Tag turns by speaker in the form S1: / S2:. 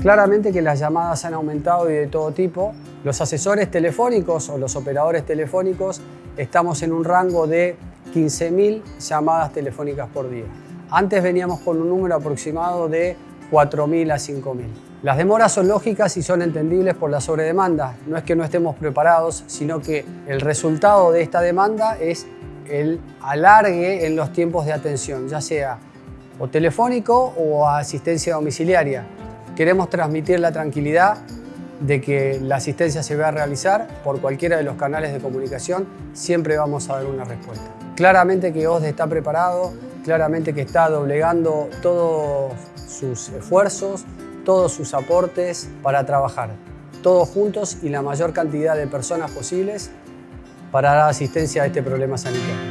S1: Claramente que las llamadas han aumentado y de todo tipo. Los asesores telefónicos o los operadores telefónicos estamos en un rango de 15.000 llamadas telefónicas por día. Antes veníamos con un número aproximado de 4.000 a 5.000. Las demoras son lógicas y son entendibles por la sobredemanda. No es que no estemos preparados, sino que el resultado de esta demanda es el alargue en los tiempos de atención, ya sea o telefónico o asistencia domiciliaria. Queremos transmitir la tranquilidad de que la asistencia se va a realizar por cualquiera de los canales de comunicación, siempre vamos a dar una respuesta. Claramente que OSDE está preparado, claramente que está doblegando todos sus esfuerzos, todos sus aportes para trabajar, todos juntos y la mayor cantidad de personas posibles para dar asistencia a este problema sanitario.